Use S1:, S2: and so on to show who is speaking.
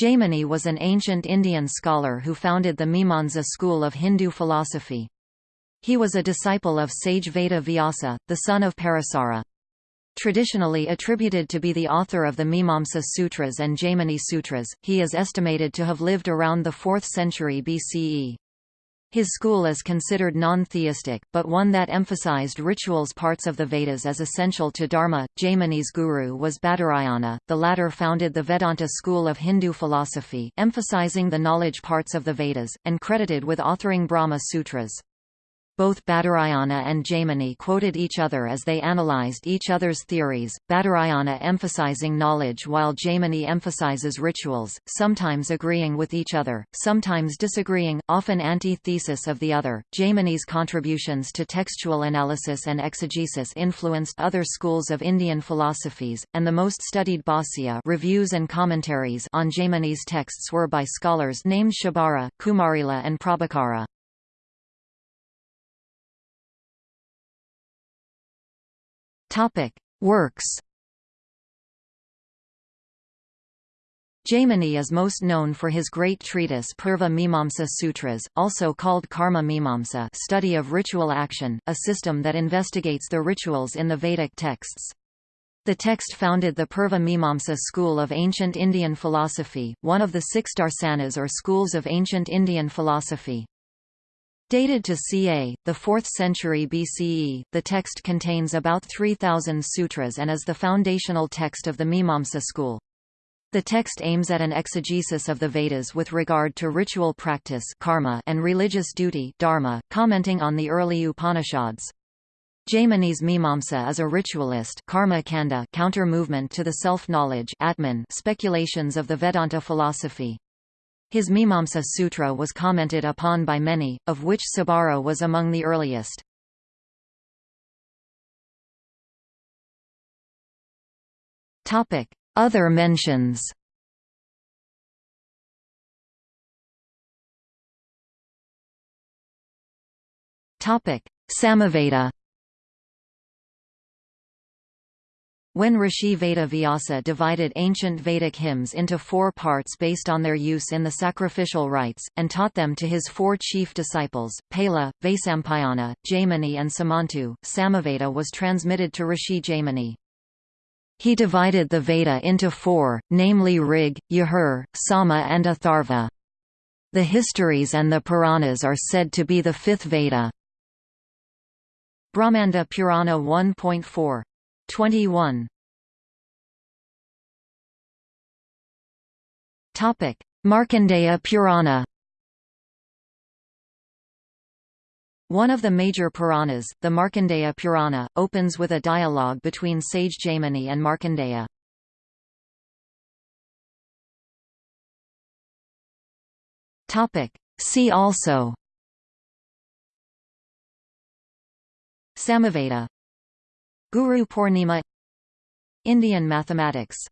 S1: Jaimini was an ancient Indian scholar who founded the Mimamsa school of Hindu philosophy. He was a disciple of sage Veda Vyasa, the son of Parasara. Traditionally attributed to be the author of the Mimamsa Sutras and Jaimini Sutras, he is estimated to have lived around the 4th century BCE. His school is considered non-theistic, but one that emphasized rituals parts of the Vedas as essential to Dharma. Jaimini's guru was Badarayana, the latter founded the Vedanta school of Hindu philosophy emphasizing the knowledge parts of the Vedas, and credited with authoring Brahma Sutras. Both Badarayana and Jaimini quoted each other as they analyzed each other's theories, Badarayana emphasizing knowledge while Jaimini emphasizes rituals, sometimes agreeing with each other, sometimes disagreeing, often anti-thesis of the other. Jaimini's contributions to textual analysis and exegesis influenced other schools of Indian philosophies, and the most studied Bhāsya reviews and commentaries on Jaimini's texts were by scholars named Shabara, Kumarila and Prabhakara.
S2: Topic: Works.
S1: Jaimini is most known for his great treatise Purva Mimamsa Sutras, also called Karma Mimamsa study of ritual action, a system that investigates the rituals in the Vedic texts. The text founded the Purva Mimamsa school of ancient Indian philosophy, one of the six darsanas or schools of ancient Indian philosophy. Dated to ca. the 4th century BCE, the text contains about 3,000 sutras and is the foundational text of the Mimamsa school. The text aims at an exegesis of the Vedas with regard to ritual practice karma and religious duty dharma, commenting on the early Upanishads. Jaimini's Mimamsa is a ritualist karma kanda counter-movement to the self-knowledge speculations of the Vedanta philosophy. His Mimamsa Sutra was commented upon by many, of which Sabara was among the earliest. Other mentions Samaveda When Rishi Veda Vyasa divided ancient Vedic hymns into four parts based on their use in the sacrificial rites, and taught them to his four chief disciples, Paila, Vaisampayana, Jaimini and Sumantu, Samaveda was transmitted to Rishi Jaimini. He divided the Veda into four, namely Rig, Yajur, Sama and Atharva. The histories and the Puranas are said to be the fifth Veda. Brahmanda Purana 1.4 21 Topic. Markandeya Purana. One of the major Puranas, the Markandeya Purana, opens with a dialogue between sage Jaimini and Markandeya. See also. Samaveda Guru Purnima Indian mathematics